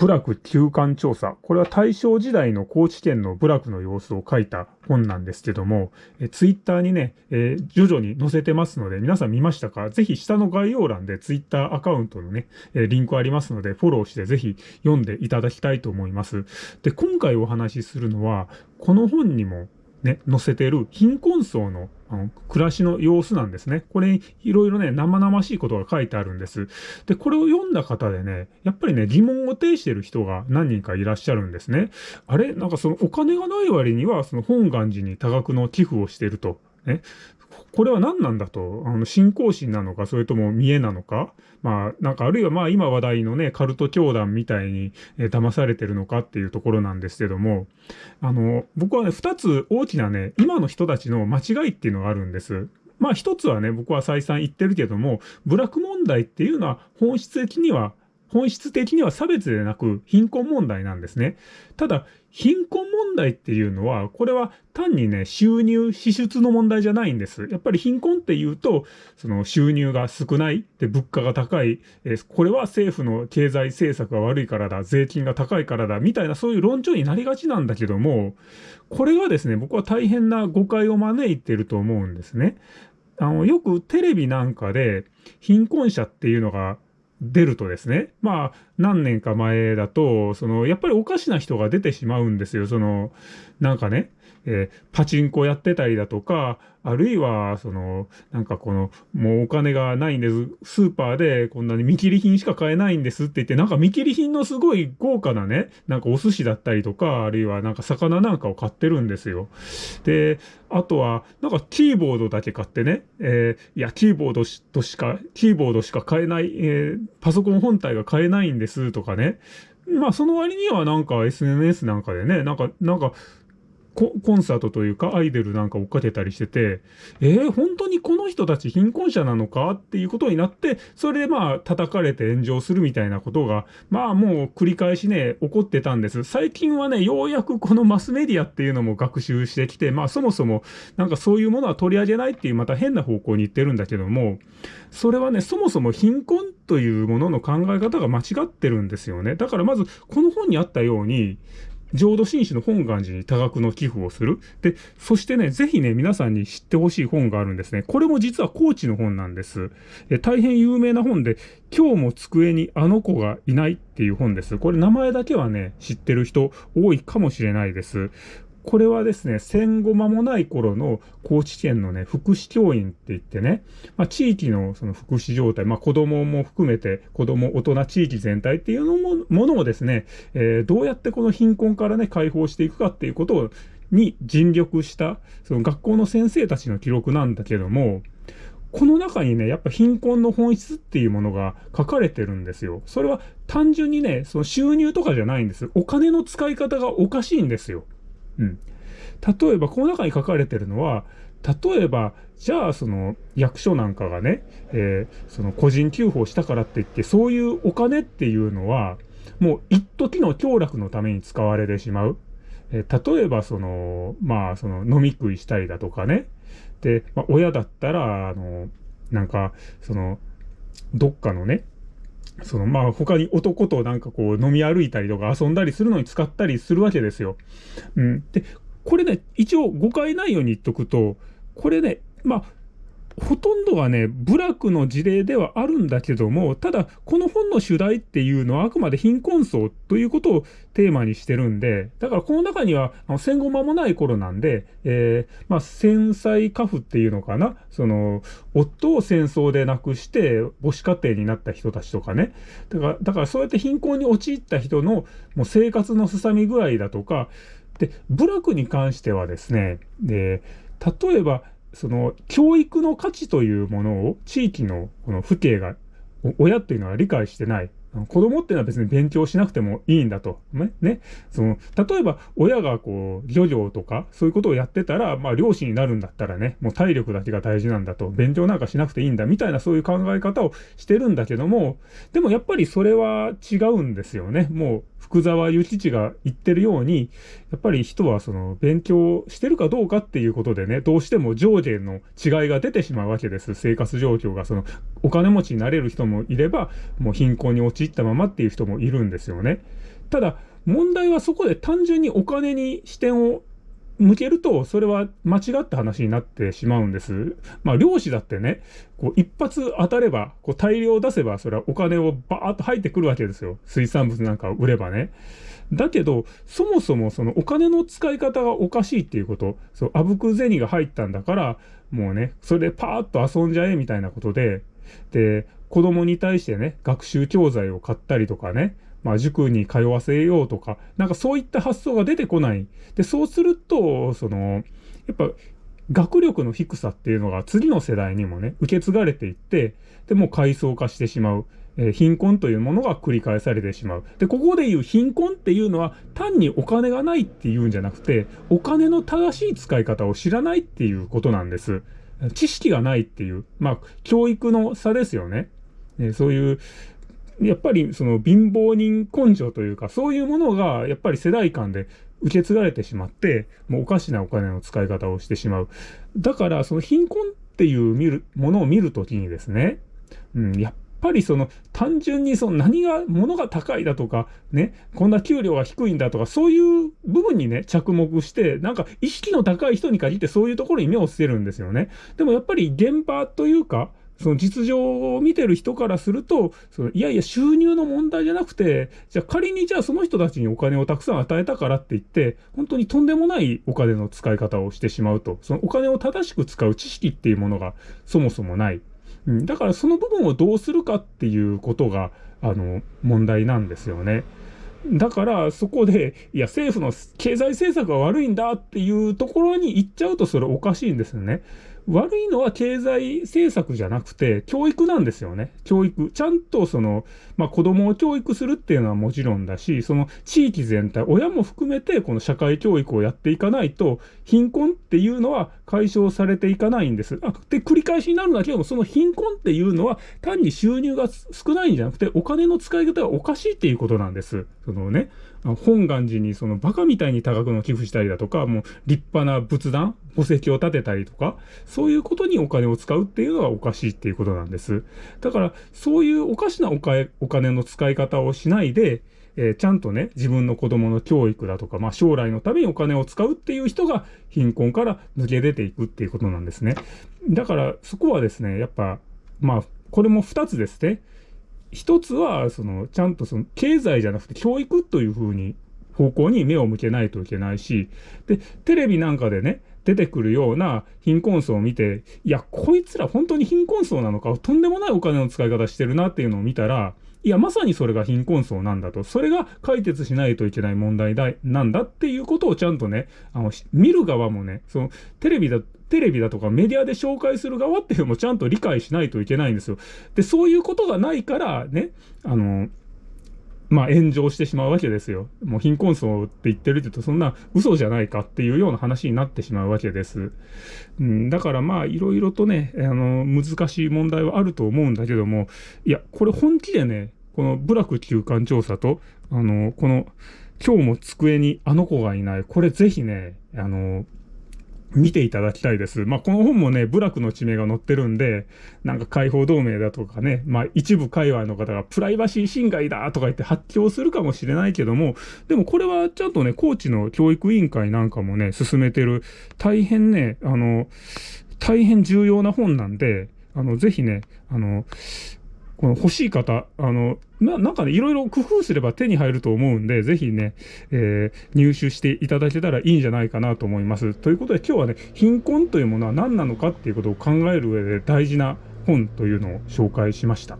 部落休館調査。これは大正時代の高知県の部落の様子を書いた本なんですけども、えツイッターにね、えー、徐々に載せてますので、皆さん見ましたか？ぜひ下の概要欄でツイッターアカウントのね、えー、リンクありますので、フォローしてぜひ読んでいただきたいと思います。で、今回お話しするのは、この本にもね、載せてる貧困層のあの暮らしの様子なんですね。これにいろいろね、生々しいことが書いてあるんです。で、これを読んだ方でね、やっぱりね、疑問を呈してる人が何人かいらっしゃるんですね。あれ？なんかそのお金がない割には、その本願寺に多額の寄付をしてると。ね、これは何なんだと、あの、信仰心なのか、それとも見栄なのか、まあ、なんかあるいはまあ今話題のね、カルト教団みたいに、え、騙されてるのか？っていうところなんですけども、あの、僕はね、二つ大きなね、今の人たちの間違いっていうのがあるんです。まあ一つはね、僕は再三言ってるけども、部落問題っていうのは本質的には本質的には差別でなく貧困問題なんですね。ただ、貧困問題っていうのは、これは単にね、収入、支出の問題じゃないんです。やっぱり貧困っていうと、その収入が少ない、で、物価が高い、えこれは政府の経済政策が悪いからだ、税金が高いからだ、みたいなそういう論調になりがちなんだけども、これがですね、僕は大変な誤解を招いてると思うんですね。あの、よくテレビなんかで、貧困者っていうのが出るとですね、まあ、何年か前だと、その、やっぱりおかしな人が出てしまうんですよ。その、なんかね、えー、パチンコやってたりだとか、あるいは、その、なんかこの、もうお金がないんです。スーパーでこんなに見切り品しか買えないんですって言って、なんか見切り品のすごい豪華なね、なんかお寿司だったりとか、あるいはなんか魚なんかを買ってるんですよ。で、あとは、なんかキーボードだけ買ってね、えー、いや、キーボードとしか、キーボードしか買えない、えー、パソコン本体が買えないんですとかね。まあ、その割にはなんか SNS なんかでね、なんか、なんか、コンサートというかアイドルなんか追っかけたりしてて、えー、本当にこの人たち貧困者なのかっていうことになって、それでまあ叩かれて炎上するみたいなことが、まあもう繰り返しね、起こってたんです。最近はね、ようやくこのマスメディアっていうのも学習してきて、まあそもそもなんかそういうものは取り上げないっていうまた変な方向に行ってるんだけども、それはね、そもそも貧困というものの考え方が間違ってるんですよね。だからまずこの本にあったように、浄土真宗の本願寺に多額の寄付をする。で、そしてね、ぜひね、皆さんに知ってほしい本があるんですね。これも実は高知の本なんです。え大変有名な本で、今日も机にあの子がいないっていう本です。これ名前だけはね、知ってる人多いかもしれないです。これはですね、戦後間もない頃の高知県のね、福祉教員って言ってね、まあ、地域のその福祉状態、まあ、子供も含めて、子供、大人、地域全体っていうのもものをですね、えー、どうやってこの貧困からね、解放していくかっていうことを、に尽力した、その学校の先生たちの記録なんだけども、この中にね、やっぱ貧困の本質っていうものが書かれてるんですよ。それは単純にね、その収入とかじゃないんです。お金の使い方がおかしいんですよ。うん。例えば、この中に書かれてるのは、例えば、じゃあ、その、役所なんかがね、えー、その、個人給付をしたからって言って、そういうお金っていうのは、もう、一時の享楽のために使われてしまう。えー、例えば、その、まあ、その、飲み食いしたりだとかね。で、まあ、親だったら、あの、なんか、その、どっかのね、その、まあ、他に男となんかこう飲み歩いたりとか遊んだりするのに使ったりするわけですよ。うん。で、これね、一応誤解ないように言っとくと、これね、まあ、ほとんどはね、部落の事例ではあるんだけども、ただ、この本の主題っていうのはあくまで貧困層ということをテーマにしてるんで、だからこの中には、戦後間もない頃なんで、えー、まあ、戦災家父っていうのかな、その、夫を戦争で亡くして母子家庭になった人たちとかね、だから、だからそうやって貧困に陥った人のもう生活のすさみ具合だとか、で、部落に関してはですね、で、例えば、その、教育の価値というものを地域のこの父兄が、親っていうのは理解してない。子供っていうのは別に勉強しなくてもいいんだと。ね。ね。その、例えば親がこう、漁業とかそういうことをやってたら、まあ漁師になるんだったらね、もう体力だけが大事なんだと、勉強なんかしなくていいんだみたいなそういう考え方をしてるんだけども、でもやっぱりそれは違うんですよね。もう福沢諭吉が言ってるように、やっぱり人はその勉強してるかどうかっていうことでね、どうしても上下の違いが出てしまうわけです。生活状況が、そのお金持ちになれる人もいれば、もう貧困に陥ったままっていう人もいるんですよね。ただ、問題はそこで単純にお金に視点を向けると、それは間違った話になってしまうんです。まあ、漁師だってね、こう、一発当たれば、こう、大量出せば、それはお金をバーッと入ってくるわけですよ。水産物なんかを売ればね。だけど、そもそもそのお金の使い方がおかしいっていうこと、そう、あぶく銭が入ったんだから、もうね、それでパーッと遊んじゃえみたいなことで、で、子供に対してね、学習教材を買ったりとかね、まあ、塾に通わせようとか、なんかそういった発想が出てこない。で、そうすると、その、やっぱ、学力の低さっていうのが次の世代にもね、受け継がれていって、で、もう階層化してしまう。えー、貧困というものが繰り返されてしまう。で、ここで言う貧困っていうのは単にお金がないっていうんじゃなくて、お金の正しい使い方を知らないっていうことなんです。知識がないっていう、まあ、教育の差ですよね。ねそういう、やっぱりその貧乏人根性というか、そういうものがやっぱり世代間で受け継がれてしまって、もうおかしなお金の使い方をしてしまう。だから、その貧困っていう見る、ものを見るときにですね、うん、やっぱりその単純にその何が、物が高いだとか、ね、こんな給料が低いんだとか、そういう部分にね、着目して、なんか意識の高い人に限ってそういうところに目を捨てるんですよね。でもやっぱり現場というか、その実情を見てる人からすると、そのいやいや収入の問題じゃなくて、じゃあ仮にじゃあその人たちにお金をたくさん与えたからって言って、本当にとんでもないお金の使い方をしてしまうと、そのお金を正しく使う知識っていうものがそもそもない。うん、だからその部分をどうするかっていうことが、あの、問題なんですよね。だからそこで、いや政府の経済政策が悪いんだっていうところに行っちゃうとそれおかしいんですよね。悪いのは経済政策じゃなくて、教育なんですよね。教育。ちゃんとその、まあ子供を教育するっていうのはもちろんだし、その地域全体、親も含めてこの社会教育をやっていかないと、貧困っていうのは解消されていかないんです。あで、繰り返しになるんだけども、その貧困っていうのは単に収入が少ないんじゃなくて、お金の使い方がおかしいっていうことなんです。そのね、本願寺にそのバカみたいに多額の寄付したりだとか、もう立派な仏壇、墓石を建てたりとか、そういうことにお金を使うっていうのはおかしいっていうことなんです。だから、そういうおかしなお金の使い方をしないで、えー、ちゃんとね、自分の子供の教育だとか、まあ将来のためにお金を使うっていう人が貧困から抜け出ていくっていうことなんですね。だからそこはですね、やっぱ、まあ、これも二つですね。一つは、その、ちゃんとその、経済じゃなくて教育というふうに、方向に目を向けないといけないし、で、テレビなんかでね、出てくるような貧困層を見て、いや、こいつら本当に貧困層なのか、とんでもないお金の使い方してるなっていうのを見たら、いや、まさにそれが貧困層なんだと。それが解決しないといけない問題だ、なんだっていうことをちゃんとね、あの、見る側もね、その、テレビだ、テレビだとかメディアで紹介する側っていうのもちゃんと理解しないといけないんですよ。で、そういうことがないからね、あの、まあ炎上してしまうわけですよ。もう貧困層って言ってるって言うとそんな嘘じゃないかっていうような話になってしまうわけです。うん、だからまあいろいろとね、あの、難しい問題はあると思うんだけども、いや、これ本気でね、この部落休館調査と、あの、この、今日も机にあの子がいない、これぜひね、あの、見ていただきたいです。まあ、この本もね、部落の地名が載ってるんで、なんか解放同盟だとかね、まあ、一部界隈の方がプライバシー侵害だとか言って発狂するかもしれないけども、でもこれはちゃんとね、高知の教育委員会なんかもね、進めてる、大変ね、あの、大変重要な本なんで、あの、ぜひね、あの、この欲しい方、あの、な、なんかね、いろいろ工夫すれば手に入ると思うんで、ぜひね、えー、入手していただけたらいいんじゃないかなと思います。ということで今日はね、貧困というものは何なのかっていうことを考える上で大事な本というのを紹介しました。